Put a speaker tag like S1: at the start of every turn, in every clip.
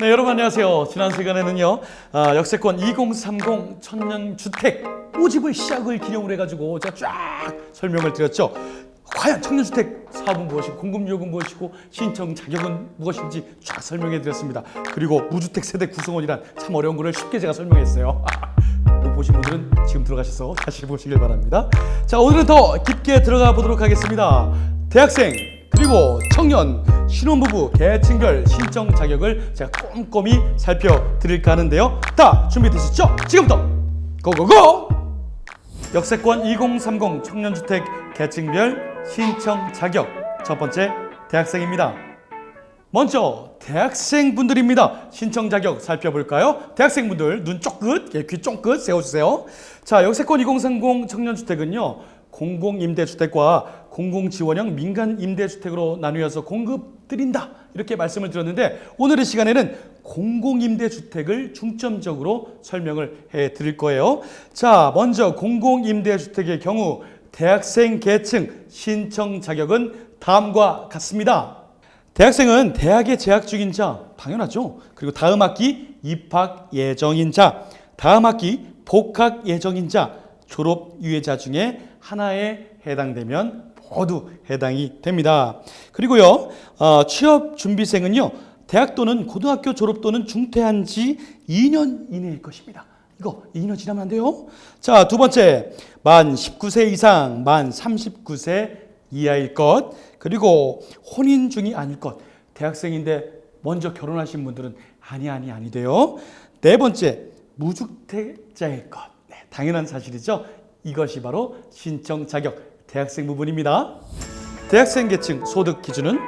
S1: 네, 여러분 안녕하세요. 지난 시간에는요, 아, 역세권 2030 청년주택 5집을 시작을 기념을 해가지고 제가 쫙 설명을 드렸죠. 과연 청년주택 사업은 무엇이고 공급유혹은 무엇이고 신청 자격은 무엇인지 쫙 설명해 드렸습니다. 그리고 무주택 세대 구성원이란 참 어려운 거를 쉽게 제가 설명했어요. 못 보신 분들은 지금 들어가셔서 다시 보시길 바랍니다. 자, 오늘은 더 깊게 들어가 보도록 하겠습니다. 대학생 그리고 청년, 신혼부부, 계층별 신청 자격을 제가 꼼꼼히 살펴드릴까 하는데요. 다 준비되셨죠? 지금부터 고고고! 역세권 2030 청년주택 계층별 신청 자격 첫 번째 대학생입니다. 먼저 대학생분들입니다. 신청 자격 살펴볼까요? 대학생분들 눈 쫑긋, 예, 귀 쫑긋 세워주세요. 자, 역세권 2030 청년주택은요. 공공임대주택과 공공지원형 민간 임대주택으로 나누어서 공급드린다 이렇게 말씀을 드렸는데 오늘의 시간에는 공공임대주택을 중점적으로 설명을 해드릴 거예요. 자, 먼저 공공임대주택의 경우 대학생 계층 신청 자격은 다음과 같습니다. 대학생은 대학에 재학 중인 자 당연하죠. 그리고 다음 학기 입학 예정인 자, 다음 학기 복학 예정인 자, 졸업 유예자 중에 하나에 해당되면 모두 해당이 됩니다. 그리고요 어, 취업 준비생은요 대학 또는 고등학교 졸업 또는 중퇴한 지 2년 이내일 것입니다. 이거 2년 지나면 안 돼요. 자, 두 번째. 만 19세 이상, 만 39세 이하일 것. 그리고 혼인 중이 아닐 것. 대학생인데 먼저 결혼하신 분들은 아니 아니 아니 돼요. 네 번째. 무주택자일 것. 네, 당연한 사실이죠. 이것이 바로 신청 자격 대학생 부분입니다. 대학생 계층 소득 기준은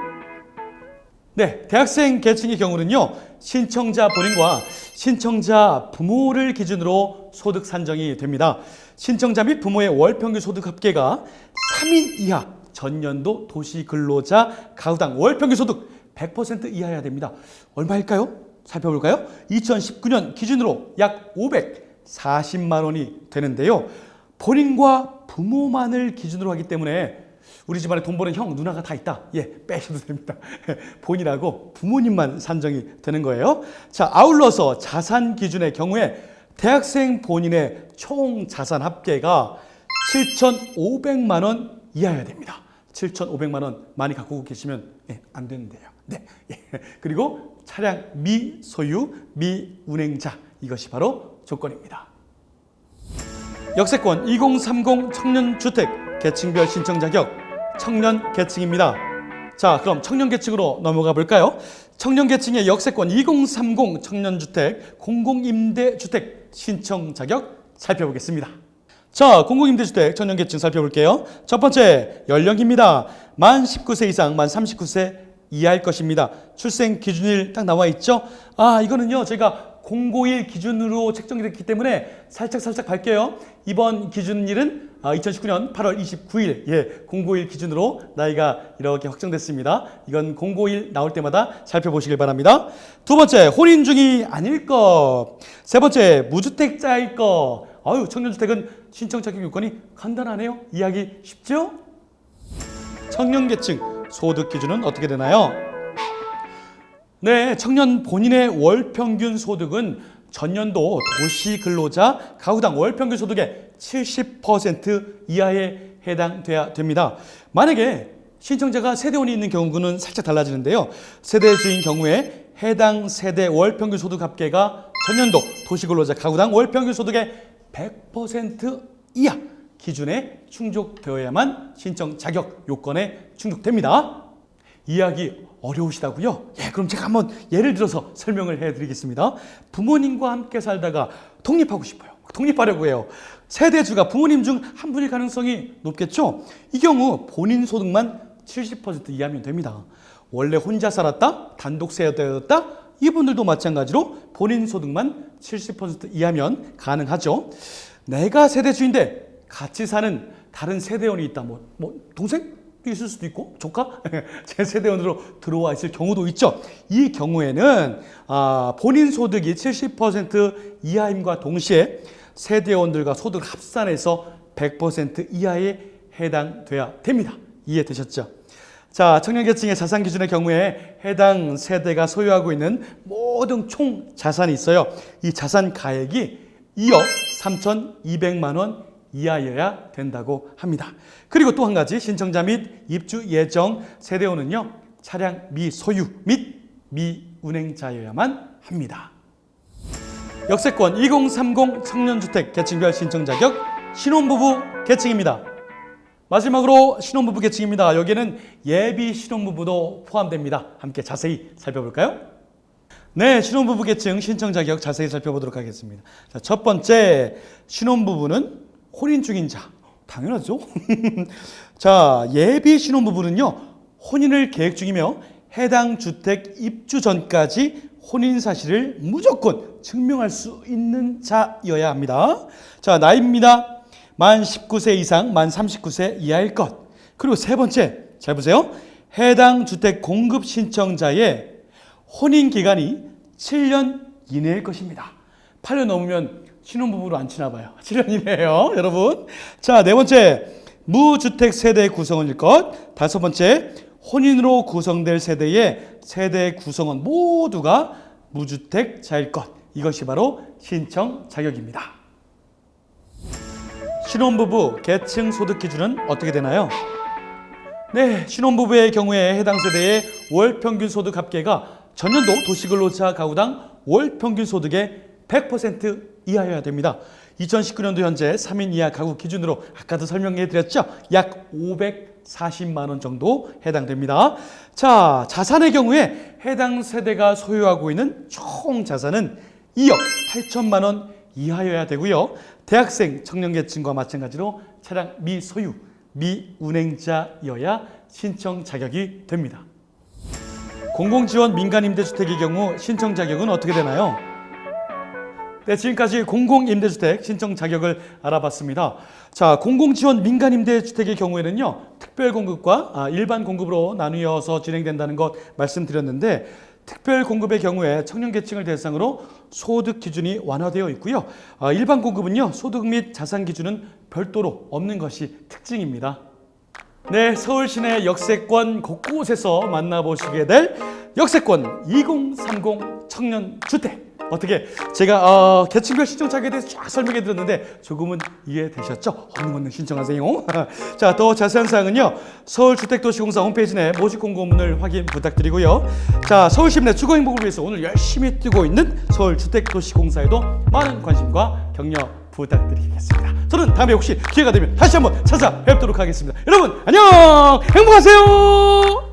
S1: 네, 대학생 계층의 경우는요. 신청자 본인과 신청자 부모를 기준으로 소득 산정이 됩니다. 신청자 및 부모의 월 평균 소득 합계가 3인 이하 전년도 도시 근로자 가구당 월 평균 소득 100% 이하여야 됩니다. 얼마일까요? 살펴볼까요? 2019년 기준으로 약 540만 원이 되는데요. 본인과 부모만을 기준으로 하기 때문에 우리 집안에 돈 버는 형, 누나가 다 있다. 예, 빼셔도 됩니다. 본인하고 부모님만 산정이 되는 거예요. 자, 아울러서 자산 기준의 경우에 대학생 본인의 총 자산 합계가 7,500만 원 이하여야 됩니다. 7,500만 원 많이 갖고 계시면 예, 안 되는데요. 네. 예. 그리고 차량 미소유, 미운행자 이것이 바로 조건입니다. 역세권 2030 청년주택 계층별 신청 자격 청년 계층입니다. 자, 그럼 청년 계층으로 넘어가 볼까요? 청년 계층의 역세권 2030 청년주택 공공임대주택 신청 자격 살펴보겠습니다. 자, 공공임대주택 청년 계층 살펴볼게요. 첫 번째, 연령입니다. 만 19세 이상, 만 39세 이하일 것입니다. 출생 기준일 딱 나와 있죠? 아, 이거는요, 제가 051 기준으로 책정이 됐기 때문에 살짝 살짝 갈게요. 이번 기준일은 2019년 8월 29일, 예, 051 기준으로 나이가 이렇게 확정됐습니다. 이건 051 나올 때마다 살펴보시길 바랍니다. 두 번째, 혼인 중이 아닐 것. 세 번째, 무주택자일 것. 아유, 청년주택은 신청 자격 요건이 간단하네요. 이해하기 쉽죠? 청년계층 소득 기준은 어떻게 되나요? 네, 청년 본인의 월 평균 소득은 전년도 도시 근로자 가구당 월 평균 소득의 70% 이하에 해당돼야 됩니다. 만약에 신청자가 세대원이 있는 경우는 살짝 달라지는데요. 세대주인 경우에 해당 세대 월 평균 소득 합계가 전년도 도시 근로자 가구당 월 평균 소득의 100% 이하 기준에 충족되어야만 신청 자격 요건에 충족됩니다. 이해하기 어려우시다고요? 예, 그럼 제가 한번 예를 들어서 설명을 해드리겠습니다. 부모님과 함께 살다가 독립하고 싶어요. 독립하려고 해요. 세대주가 부모님 중 한 분일 가능성이 높겠죠? 이 경우 본인 소득만 70% 이하면 됩니다. 원래 혼자 살았다, 단독 세대였다, 이분들도 마찬가지로 본인 소득만 70% 이하면 가능하죠. 내가 세대주인데 같이 사는 다른 세대원이 있다. 뭐, 뭐 동생? 있을 수도 있고 조카 제 세대원으로 들어와 있을 경우도 있죠. 이 경우에는 아, 본인 소득이 70% 이하임과 동시에 세대원들과 소득 합산해서 100% 이하에 해당돼야 됩니다. 이해되셨죠? 자, 청년계층의 자산 기준의 경우에 해당 세대가 소유하고 있는 모든 총 자산이 있어요. 이 자산 가액이 2억 3,200만 원 이하여야 된다고 합니다. 그리고 또 한 가지 신청자 및 입주 예정 세대원은요. 차량 미소유 및 미운행자여야만 합니다. 역세권 2030 청년주택 계층별 신청 자격 신혼부부 계층입니다. 마지막으로 신혼부부 계층입니다. 여기에는 예비 신혼부부도 포함됩니다. 함께 자세히 살펴볼까요? 네, 신혼부부 계층 신청 자격 자세히 살펴보도록 하겠습니다. 자, 첫 번째 신혼부부는 혼인 중인 자. 당연하죠. 자, 예비 신혼부부는요. 혼인을 계획 중이며 해당 주택 입주 전까지 혼인 사실을 무조건 증명할 수 있는 자여야 합니다. 자, 나이입니다. 만 19세 이상, 만 39세 이하일 것. 그리고 세 번째, 잘 보세요. 해당 주택 공급 신청자의 혼인 기간이 7년 이내일 것입니다. 8년 넘으면 신혼부부로 안 치나 봐요. 7년 이내예요, 여러분. 자, 네 번째, 무주택 세대 구성원일 것. 다섯 번째, 혼인으로 구성될 세대의 세대 구성원 모두가 무주택자일 것. 이것이 바로 신청 자격입니다. 신혼부부 계층 소득 기준은 어떻게 되나요? 네, 신혼부부의 경우에 해당 세대의 월 평균 소득 합계가 전년도 도시근로자 가구당 월 평균 소득의 100% 이하여야 됩니다. 2019년도 현재 3인 이하 가구 기준으로 아까도 설명해 드렸죠. 약 540만 원 정도 해당됩니다. 자, 자산의 경우에 해당 세대가 소유하고 있는 총 자산은 2억 8천만 원 이하여야 되고요. 대학생 청년계층과 마찬가지로 차량 미소유, 미운행자여야 신청 자격이 됩니다. 공공지원 민간임대주택의 경우 신청 자격은 어떻게 되나요? 네, 지금까지 공공임대주택 신청 자격을 알아봤습니다. 자, 공공지원 민간임대주택의 경우에는요, 특별공급과 아, 일반 공급으로 나누어서 진행된다는 것 말씀드렸는데, 특별 공급의 경우에 청년계층을 대상으로 소득 기준이 완화되어 있고요. 아, 일반 공급은요, 소득 및 자산 기준은 별도로 없는 것이 특징입니다. 네, 서울 시내 역세권 곳곳에서 만나보시게 될 역세권 2030 청년주택. 어떻게 제가 어, 계층별 신청 자격에 대해서 쫙 설명해 드렸는데 조금은 이해되셨죠? 얼른 얼른 신청하세요. 자, 더 자세한 사항은요. 서울주택도시공사 홈페이지 내 모집 공고문을 확인 부탁드리고요. 자, 서울시민 내 주거 행복을 위해서 오늘 열심히 뛰고 있는 서울주택도시공사에도 많은 관심과 격려 부탁드리겠습니다. 저는 다음에 혹시 기회가 되면 다시 한번 찾아뵙도록 하겠습니다. 여러분 안녕 행복하세요.